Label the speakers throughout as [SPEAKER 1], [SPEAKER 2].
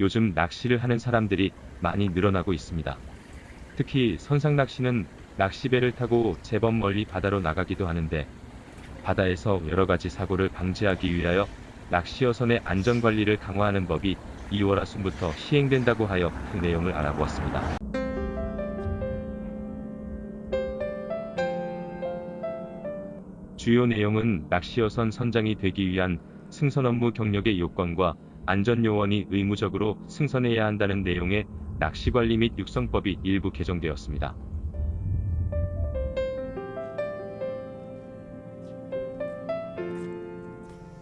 [SPEAKER 1] 요즘 낚시를 하는 사람들이 많이 늘어나고 있습니다. 특히 선상 낚시는 낚시배를 타고 제법 멀리 바다로 나가기도 하는데 바다에서 여러 가지 사고를 방지하기 위하여 낚시어선의 안전관리를 강화하는 법이 2월 하순부터 시행된다고 하여 그 내용을 알아보았습니다. 주요 내용은 낚시어선 선장이 되기 위한 승선 업무 경력의 요건과 안전요원이 의무적으로 승선해야 한다는 내용의 낚시관리 및 육성법이 일부 개정되었습니다.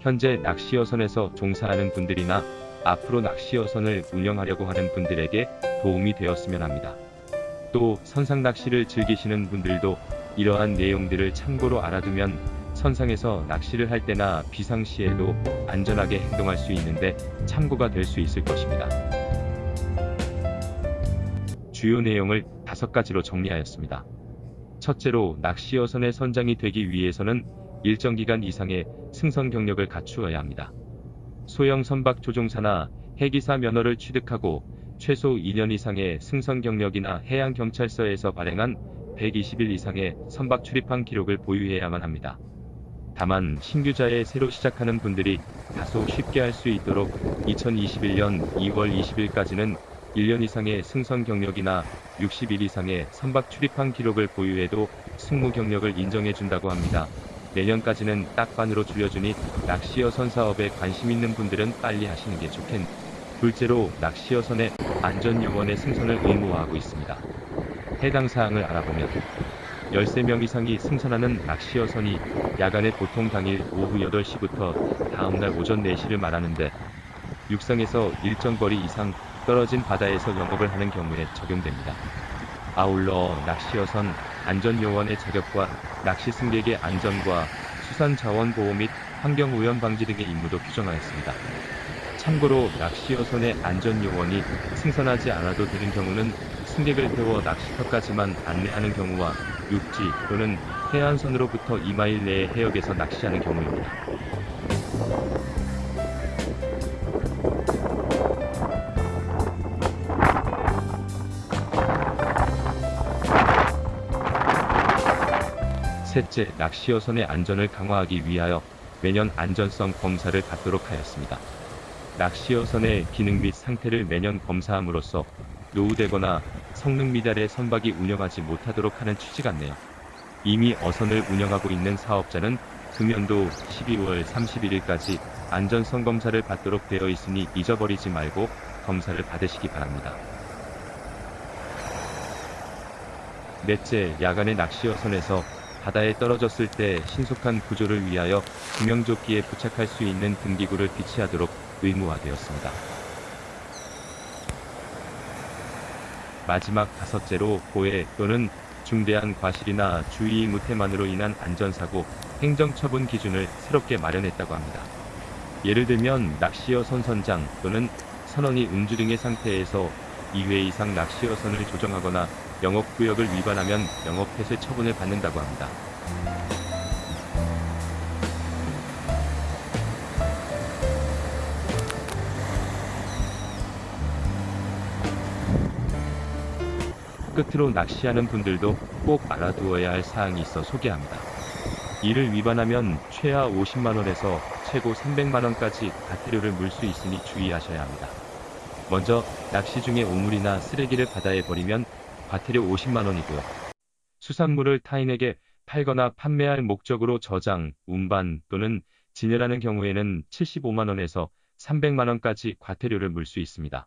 [SPEAKER 1] 현재 낚시어선에서 종사하는 분들이나 앞으로 낚시어선을 운영하려고 하는 분들에게 도움이 되었으면 합니다. 또 선상 낚시를 즐기시는 분들도 이러한 내용들을 참고로 알아두면 선상에서 낚시를 할 때나 비상시에도 안전하게 행동할 수 있는데 참고가 될 수 있을 것입니다. 주요 내용을 다섯 가지로 정리하였습니다. 첫째로 낚시어선의 선장이 되기 위해서는 일정 기간 이상의 승선 경력을 갖추어야 합니다. 소형 선박 조종사나 해기사 면허를 취득하고 최소 2년 이상의 승선 경력이나 해양 경찰서에서 발행한 120일 이상의 선박 출입항 기록을 보유해야만 합니다. 다만 신규자에 새로 시작하는 분들이 다소 쉽게 할 수 있도록 2021년 2월 20일까지는 1년 이상의 승선 경력이나 60일 이상의 선박 출입항 기록을 보유해도 승무 경력을 인정해 준다고 합니다. 내년까지는 딱 반으로 줄여주니 낚시어선 사업에 관심 있는 분들은 빨리 하시는 게 좋겠. 둘째로 낚시어선의 안전 요원의 승선을 의무화하고 있습니다. 해당 사항을 알아보면 13명 이상이 승선하는 낚시어선이 야간에 보통 당일 오후 8시부터 다음날 오전 4시를 말하는데 육상에서 일정 거리 이상 떨어진 바다에서 영업을 하는 경우에 적용됩니다. 아울러 낚시어선 안전요원의 자격과 낚시 승객의 안전과 수산 자원 보호 및 환경 오염 방지 등의 임무도 규정하였습니다. 참고로 낚시어선의 안전 요원이 승선하지 않아도 되는 경우는 승객을 태워 낚시터까지만 안내하는 경우와 육지 또는 해안선으로부터 2마일 내의 해역에서 낚시하는 경우입니다. 셋째, 낚시어선의 안전을 강화하기 위하여 매년 안전성 검사를 받도록 하였습니다. 낚시어선의 기능 및 상태를 매년 검사함으로써 노후되거나 성능 미달의 선박이 운영하지 못하도록 하는 취지 같네요. 이미 어선을 운영하고 있는 사업자는 금연도 12월 31일까지 안전성 검사를 받도록 되어 있으니 잊어버리지 말고 검사를 받으시기 바랍니다. 넷째, 야간의 낚시 어선에서 바다에 떨어졌을 때 신속한 구조를 위하여 구명조끼에 부착할 수 있는 등기구를 비치하도록 의무화되었습니다. 마지막 다섯째로 고해 또는 중대한 과실이나 주의 무태만으로 인한 안전사고 행정처분 기준을 새롭게 마련했다고 합니다. 예를 들면 낚시어 선선장 또는 선원이 음주 등의 상태에서 2회 이상 낚시어 선을 조정하거나 영업구역을 위반하면 영업폐쇄 처분을 받는다고 합니다. 끝으로 낚시하는 분들도 꼭 알아두어야 할 사항이 있어 소개합니다. 이를 위반하면 최하 50만원에서 최고 300만원까지 과태료를 물 수 있으니 주의하셔야 합니다. 먼저 낚시 중에 오물이나 쓰레기를 바다에 버리면 과태료 50만원이고요. 수산물을 타인에게 팔거나 판매할 목적으로 저장, 운반 또는 진열하는 경우에는 75만원에서 300만원까지 과태료를 물 수 있습니다.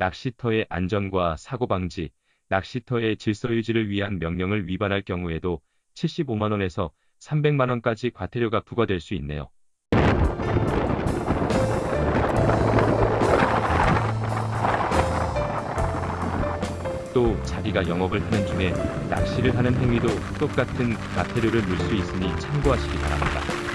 [SPEAKER 1] 낚시터의 안전과 사고 방지, 낚시터의 질서 유지를 위한 명령을 위반할 경우에도 75만원에서 300만원까지 과태료가 부과될 수 있네요. 또 자기가 영업을 하는 중에 낚시를 하는 행위도 똑같은 과태료를 물 수 있으니 참고하시기 바랍니다.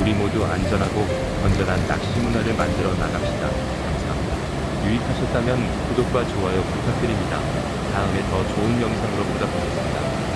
[SPEAKER 1] 우리 모두 안전하고 건전한 낚시 문화를 만들어 나갑시다. 감사합니다. 유익하셨다면 구독과 좋아요 부탁드립니다. 다음에 더 좋은 영상으로 보답하겠습니다.